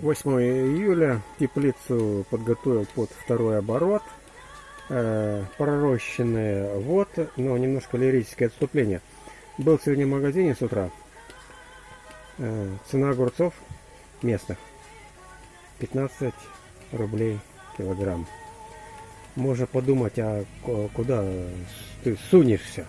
8 июля теплицу подготовил под второй оборот. Э, пророщенные вот, но немножко лирическое отступление. Был сегодня в магазине с утра. Э, цена огурцов местных 15 рублей килограмм. Можно подумать, а куда ты сунешься?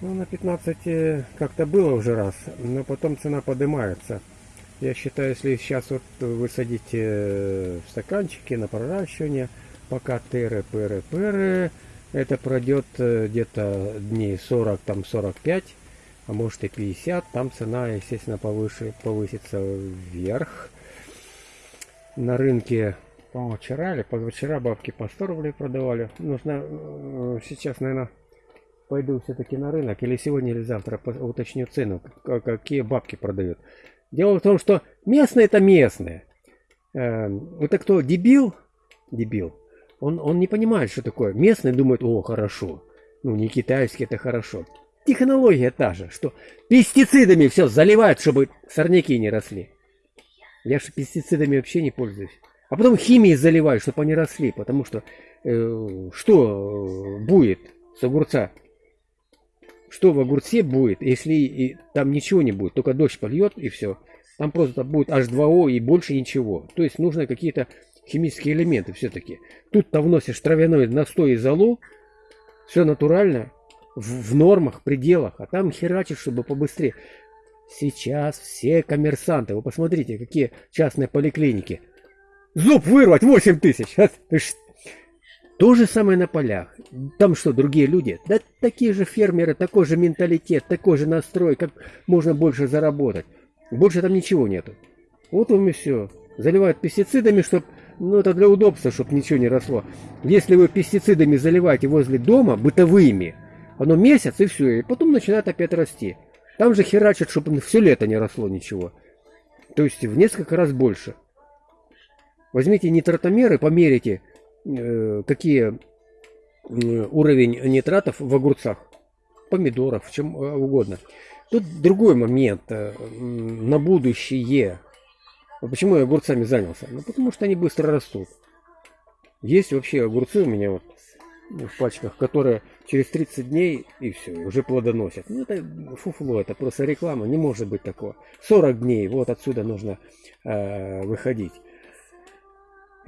Ну, на 15 как-то было уже раз, но потом цена поднимается. Я считаю, если сейчас вот вы садите э, в стаканчики на проращивание, пока тыры, пыры, пыры, это пройдет э, где-то дней 40, там 45, а может и 50, там цена, естественно, повыше, повысится вверх. На рынке, по-моему, вчера или позавчера бабки по 100 рублей продавали. Нужно э, сейчас, наверное, пойду все-таки на рынок, или сегодня, или завтра уточню цену, какие бабки продают. Дело в том, что местные это местные. Э, это кто, дебил? Дебил. Он, он не понимает, что такое. Местные думают, о, хорошо. Ну, не китайский, это хорошо. Технология та же, что пестицидами все заливают, чтобы сорняки не росли. Я же пестицидами вообще не пользуюсь. А потом химией заливаю, чтобы они росли, потому что э, что будет с огурца? Что в огурце будет, если и там ничего не будет, только дождь польет и все. Там просто будет H2O и больше ничего. То есть нужно какие-то химические элементы все-таки. Тут-то вносишь травяной настой и золу, все натурально, в, в нормах, пределах, а там херачишь, чтобы побыстрее. Сейчас все коммерсанты, вы посмотрите, какие частные поликлиники. Зуб вырвать 8 тысяч. То же самое на полях. Там что, другие люди? Да такие же фермеры, такой же менталитет, такой же настрой, как можно больше заработать. Больше там ничего нету. Вот вам и все. Заливают пестицидами, чтобы, ну это для удобства, чтобы ничего не росло. Если вы пестицидами заливаете возле дома, бытовыми, оно месяц и все, и потом начинает опять расти. Там же херачат, чтобы все лето не росло ничего. То есть в несколько раз больше. Возьмите нитротомеры, померите, Э, какие уровень нитратов в огурцах, помидорах, в чем э, угодно. Тут другой момент э, на будущее. Почему я огурцами занялся? Ну, потому что они быстро растут. Есть вообще огурцы у меня вот в пачках, которые через 30 дней и все, уже плодоносят. Ну, это фуфло, это просто реклама, не может быть такого. 40 дней, вот отсюда нужно э, выходить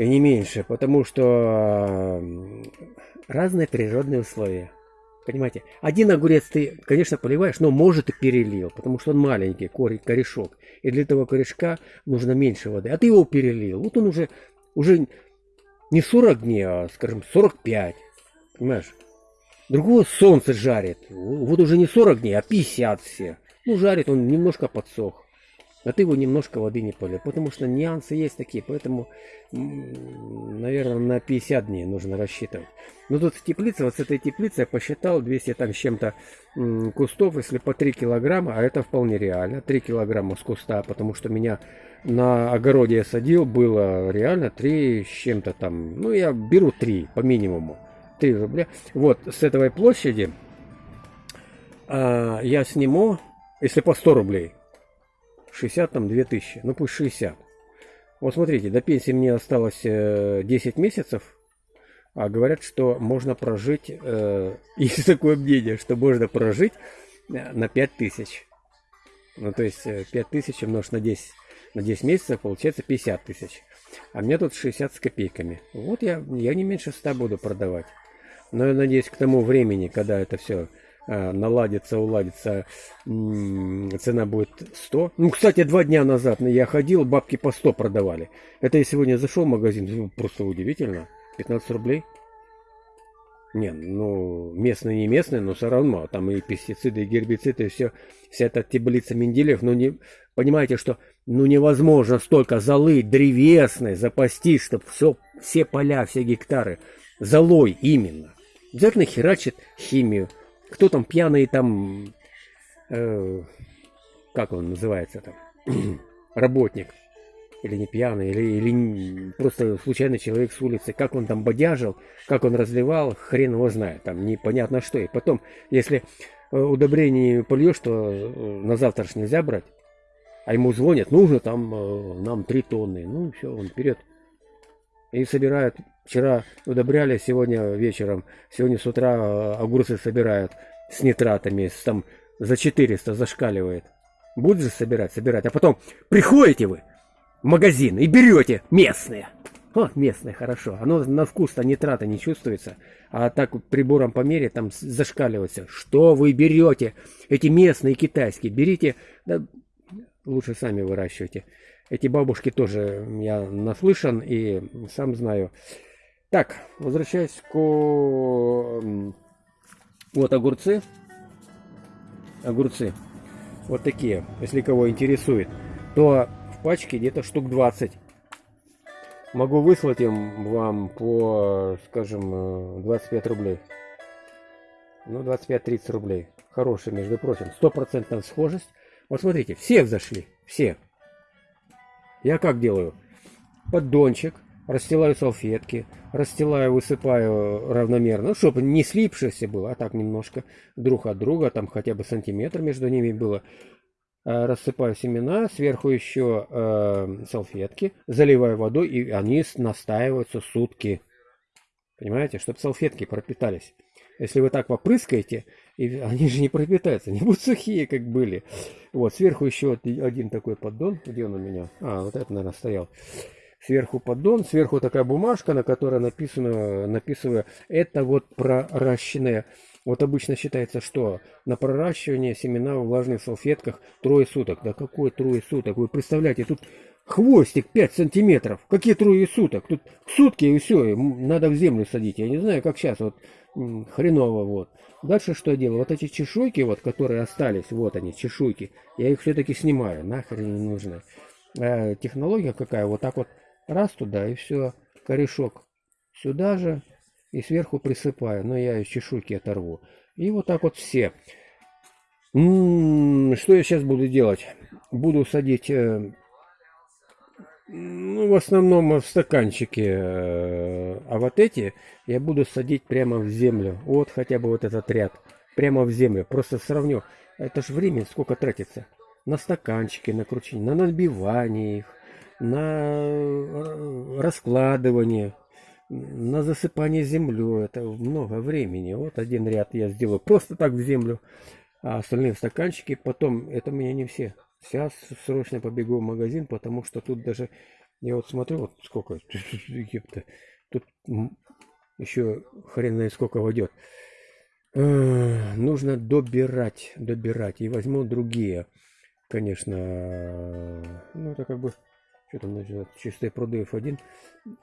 и не меньше, потому что разные природные условия. Понимаете, один огурец ты, конечно, поливаешь, но может и перелил, потому что он маленький, корешок. И для этого корешка нужно меньше воды. А ты его перелил. Вот он уже, уже не 40 дней, а, скажем, 45. Понимаешь? Другого солнце жарит. Вот уже не 40 дней, а 50 все. Ну, жарит он немножко подсох а ты его немножко воды не полил. Потому что нюансы есть такие, поэтому, наверное, на 50 дней нужно рассчитывать. Но тут в теплице, вот с этой теплицы я посчитал 200 там с чем-то кустов, если по 3 килограмма, а это вполне реально, 3 килограмма с куста, потому что меня на огороде я садил, было реально 3 с чем-то там, ну я беру 3 по минимуму, 3 рубля. Вот с этой площади а, я сниму, если по 100 рублей, 60 там 2000, ну пусть 60. Вот смотрите, до пенсии мне осталось 10 э, месяцев, а говорят, что можно прожить, э, есть такое мнение, что можно прожить э, на 5000. Ну то есть 5000 умножить на 10, на 10 месяцев получается 50 тысяч. А мне тут 60 с копейками. Вот я, я не меньше 100 буду продавать. Но я надеюсь, к тому времени, когда это все Э, наладится, уладится, цена будет 100. Ну, кстати, два дня назад я ходил, бабки по 100 продавали. Это я сегодня зашел в магазин, ну, просто удивительно. 15 рублей. Не, ну, местные не местные, но все равно. Там и пестициды, и гербициды, и все, вся эта таблица Менделеев. Но не, понимаете, что ну невозможно столько золы древесной запастись, чтобы все, все поля, все гектары золой именно. Обязательно херачит химию кто там пьяный там, э, как он называется там, работник, или не пьяный, или, или просто случайный человек с улицы, как он там бодяжил, как он разливал, хрен его знает, там непонятно что. И потом, если э, удобрение польешь, то э, на завтра нельзя брать. А ему звонят, нужно там э, нам 3 тонны. Ну, все, он вперед. И собирают. Вчера удобряли, сегодня вечером. Сегодня с утра э, огурцы собирают с нитратами. Там за 400 зашкаливает. Будет же собирать, собирать. А потом приходите вы в магазин и берете местные. Вот местные, хорошо. Оно на вкус-то нитрата не чувствуется. А так прибором по мере там зашкаливается. Что вы берете? Эти местные китайские. Берите, да, лучше сами выращивайте. Эти бабушки тоже я наслышан и сам знаю. Так, возвращаясь к... Вот огурцы. Огурцы. Вот такие, если кого интересует. То в пачке где-то штук 20. Могу выслать им вам по, скажем, 25 рублей. Ну, 25-30 рублей. Хороший, между прочим. Стопроцентная схожесть. Вот смотрите, все взошли. Все. Я как делаю? Поддончик. Расстилаю салфетки. Расстилаю, высыпаю равномерно. Ну, чтобы не слипшееся было, а так немножко друг от друга. Там хотя бы сантиметр между ними было. Э, рассыпаю семена, сверху еще э, салфетки, заливаю водой, и они настаиваются сутки. Понимаете, чтобы салфетки пропитались. Если вы так попрыскаете, и они же не пропитаются, не будут сухие, как были. Вот, сверху еще один такой поддон. Где он у меня? А, вот это, наверное, стоял. Сверху поддон, сверху такая бумажка, на которой написано, написываю, это вот проращенное вот обычно считается, что на проращивание семена в влажных салфетках трое суток. Да какой трое суток? Вы представляете, тут хвостик 5 сантиметров. Какие трое суток? Тут сутки и все, надо в землю садить. Я не знаю, как сейчас, вот хреново вот. Дальше что я делаю? Вот эти чешуйки, вот, которые остались, вот они, чешуйки, я их все-таки снимаю, нахрен не нужны. А технология какая? Вот так вот раз туда и все, корешок сюда же, и сверху присыпаю, но я из чешуйки оторву. И вот так вот все. М -м -м, что я сейчас буду делать? Буду садить, э, ну, в основном в стаканчике, э, а вот эти я буду садить прямо в землю. Вот хотя бы вот этот ряд, прямо в землю. Просто сравню, это же время сколько тратится. На стаканчики, на кручение, на набивание их, на э, раскладывание на засыпание землей. Это много времени. Вот один ряд я сделаю просто так в землю, а остальные в стаканчики. Потом, это у меня не все. Сейчас срочно побегу в магазин, потому что тут даже, я вот смотрю, вот сколько, тут еще хрен знает сколько войдет. Нужно добирать, добирать. И возьму другие, конечно. Ну, это как бы что там значит, чистые пруды F1.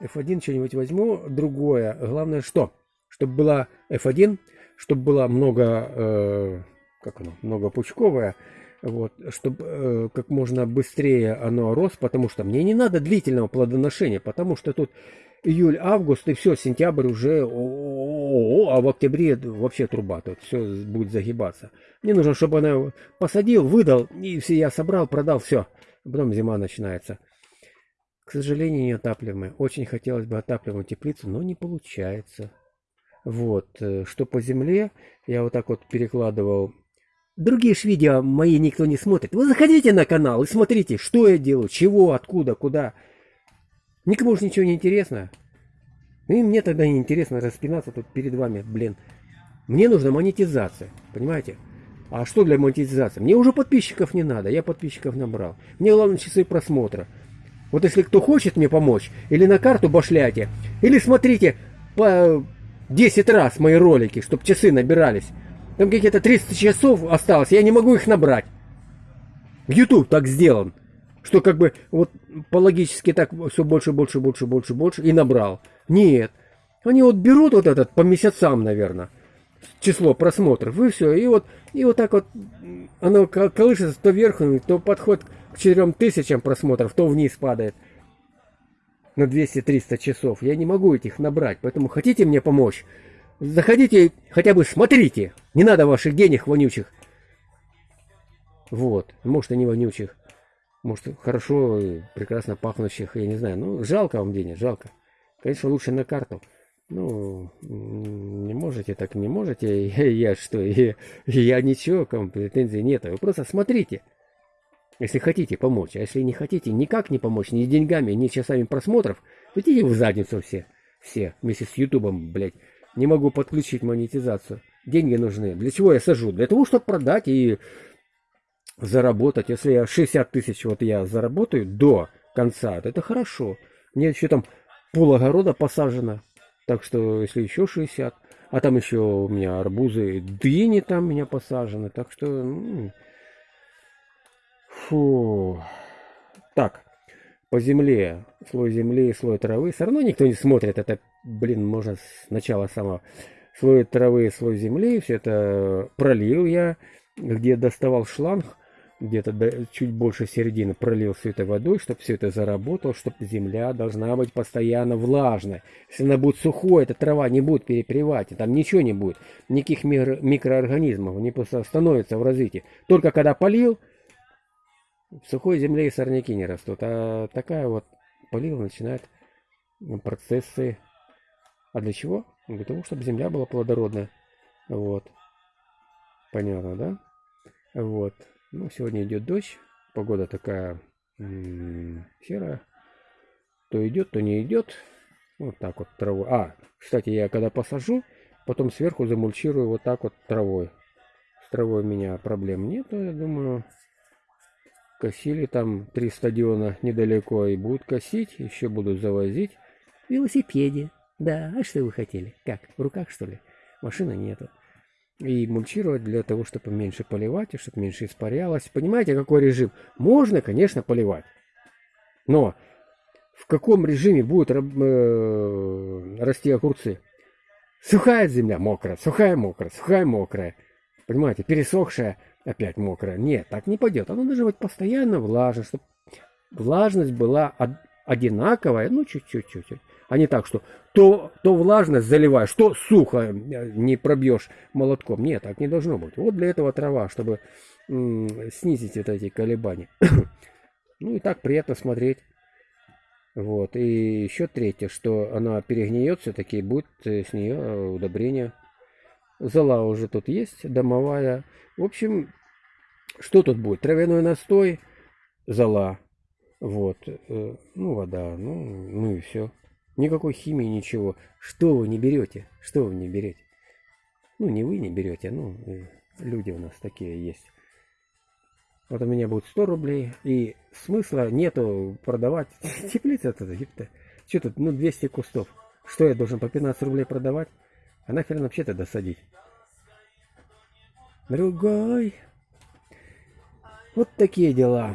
F1 что-нибудь возьму. Другое. Главное что? Чтобы была F1, чтобы было много, э, как оно, много пучковое. Вот, чтобы э, как можно быстрее оно рос, потому что мне не надо длительного плодоношения, потому что тут июль, август и все, сентябрь уже, о -о -о, а в октябре вообще труба, тут все будет загибаться. Мне нужно, чтобы она посадил, выдал, и все я собрал, продал, все. Потом зима начинается. К сожалению, неотапливаемая. Очень хотелось бы отапливаемую теплицу, но не получается. Вот, э, что по земле, я вот так вот перекладывал. Другие ж видео мои никто не смотрит. Вы заходите на канал и смотрите, что я делаю, чего, откуда, куда. Никому же ничего не интересно. И мне тогда не интересно распинаться тут перед вами, блин. Мне нужна монетизация, понимаете? А что для монетизации? Мне уже подписчиков не надо, я подписчиков набрал. Мне главное часы просмотра. Вот если кто хочет мне помочь, или на карту башляйте, или смотрите по 10 раз мои ролики, чтобы часы набирались. Там какие-то 300 часов осталось, я не могу их набрать. YouTube так сделан, что как бы вот по логически так все больше, больше, больше, больше, больше и набрал. Нет. Они вот берут вот этот по месяцам, наверное, число просмотров, и все. И вот, и вот так вот оно колышется то вверх, то подходит к 4000 просмотров, то вниз падает на 200-300 часов. Я не могу этих набрать, поэтому хотите мне помочь? Заходите, хотя бы смотрите. Не надо ваших денег вонючих. Вот, может и не вонючих. Может хорошо, прекрасно пахнущих, я не знаю. Ну, жалко вам денег, жалко. Конечно, лучше на карту. Ну, не можете, так не можете. Я, я что, я, я ничего, претензий нет. Вы просто смотрите. Если хотите помочь. А если не хотите никак не помочь, ни деньгами, ни часами просмотров, идите в задницу все. Все. Вместе с Ютубом, блядь. Не могу подключить монетизацию. Деньги нужны. Для чего я сажу? Для того, чтобы продать и заработать. Если я 60 тысяч вот я заработаю до конца, то это хорошо. Мне еще там пол огорода посажено. Так что, если еще 60, а там еще у меня арбузы, дыни там у меня посажены. Так что, фу. Так, по земле, слой земли, слой травы. Все равно никто не смотрит. Это, блин, можно с начала самого. Слой травы, слой земли. Все это пролил я, где доставал шланг где-то чуть больше середины пролил все это водой, чтобы все это заработало, чтобы земля должна быть постоянно влажной. Если она будет сухой, эта трава не будет перепревать, там ничего не будет, никаких микро микроорганизмов, они просто остановятся в развитии. Только когда полил, в сухой земле и сорняки не растут, а такая вот полил начинает процессы. А для чего? Для того, чтобы земля была плодородная. Вот. Понятно, да? Вот. Ну, сегодня идет дождь. Погода такая серая. То идет, то не идет. Вот так вот травой. А, кстати, я когда посажу, потом сверху замульчирую вот так вот травой. С травой у меня проблем нет, я думаю. Косили там три стадиона недалеко и будут косить, еще будут завозить. Велосипеде. Да, а что вы хотели? Как, в руках что ли? Машины нету и мульчировать для того, чтобы меньше поливать, и чтобы меньше испарялось. Понимаете, какой режим? Можно, конечно, поливать. Но в каком режиме будут э, расти огурцы? Сухая земля мокрая, сухая мокрая, сухая мокрая. Понимаете, пересохшая опять мокрая. Нет, так не пойдет. Оно должно быть постоянно влажно, чтобы влажность была одинаковая, ну чуть-чуть, чуть-чуть а не так, что то, то влажность заливаешь, то сухо э, не пробьешь молотком. Нет, так не должно быть. Вот для этого трава, чтобы снизить вот эти колебания. ну и так приятно смотреть. Вот. И еще третье, что она перегниет все-таки, будет э, с нее э, удобрение. Зола уже тут есть, домовая. В общем, что тут будет? Травяной настой, зола. Вот. Ну, вода. Ну, ну и все. Никакой химии, ничего. Что вы не берете? Что вы не берете? Ну, не вы не берете, ну, люди у нас такие есть. Вот у меня будет 100 рублей, и смысла нету продавать. Теплица это, епта. Что тут, ну, 200 кустов. Что я должен по 15 рублей продавать? А нахрен вообще тогда садить? Другой. Вот такие дела.